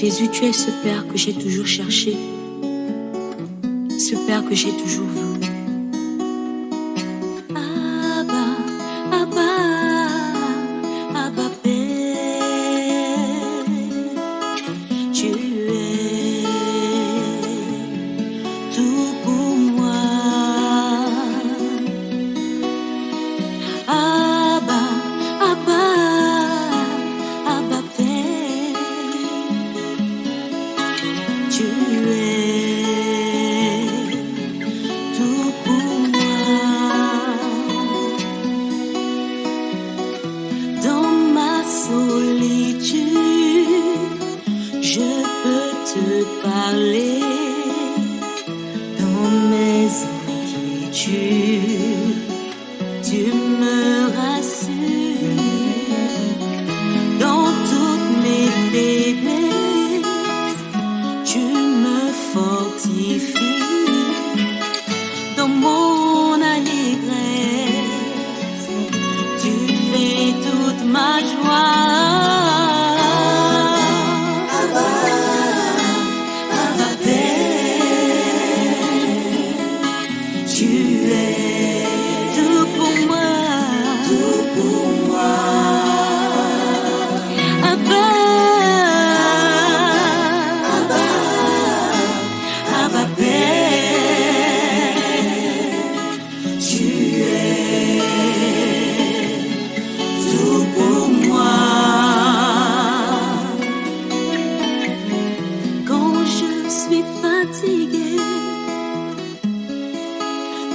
Jésus, tu es ce Père que j'ai toujours cherché, ce Père que j'ai toujours voulu. Parler. Dans mes inquiétudes, tu me rassures. Dans toutes mes faiblesses, tu me fortifies.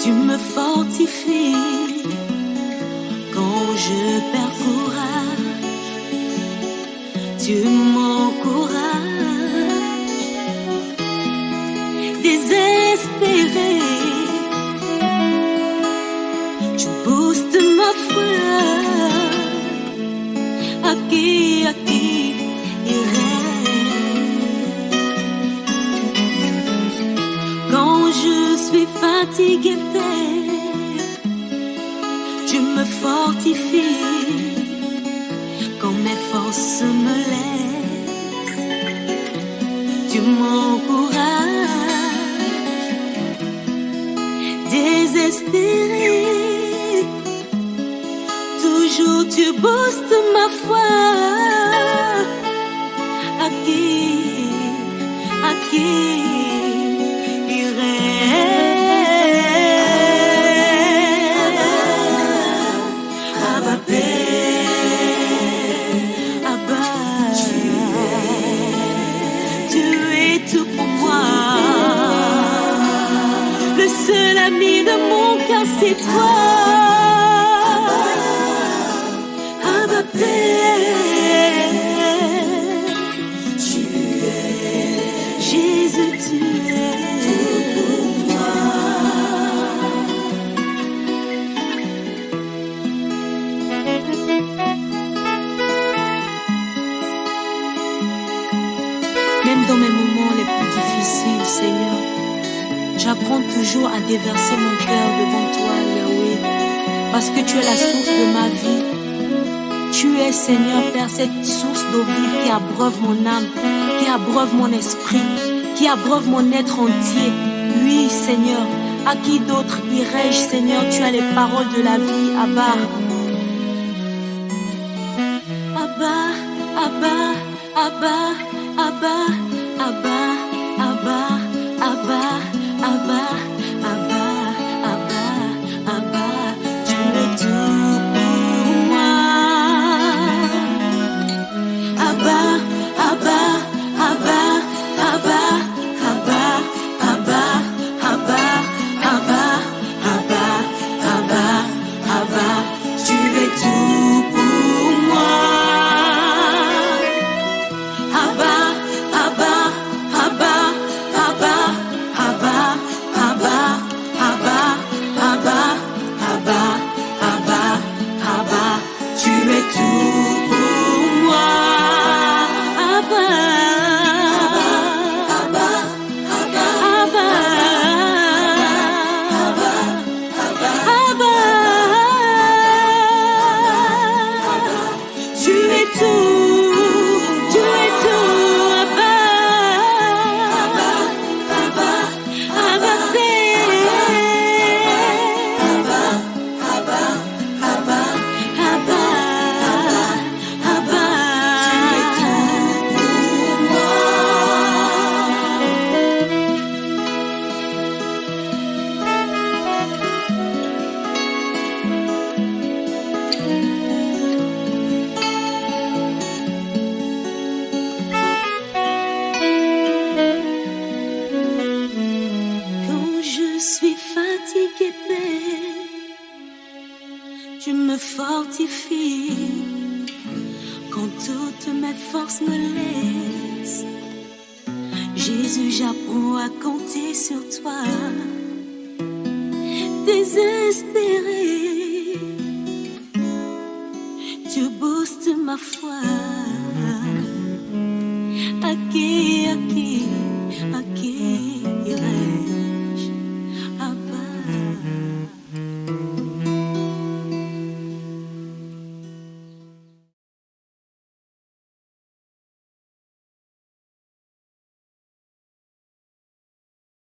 Tu me fortifies. Quand je perds courage, tu m'encourages. Désespéré, tu boostes ma foi. Fatigué, tu me fortifies. Quand mes forces me laissent, tu m'encourages. Désespéré, toujours tu boostes ma foi. À qui, à qui seul ami de mon cœur, c'est toi. Abba Père, tu es Jésus, tu es tout pour moi. Même dans mes moments les plus difficiles, Seigneur, j'apprends toujours à déverser mon cœur devant toi, Yahweh, parce que tu es la source de ma vie. Tu es, Seigneur, Père, cette source d'eau vive qui abreuve mon âme, qui abreuve mon esprit, qui abreuve mon être entier. Oui, Seigneur, à qui d'autre irais-je, Seigneur? Tu as les paroles de la vie, Abba. Abba, Abba, Abba, Abba, Abba, Abba, Abba, ba? Fortifies quand toutes mes forces me laissent. Jésus, j'apprends à compter sur toi. Désespéré, tu boostes ma foi.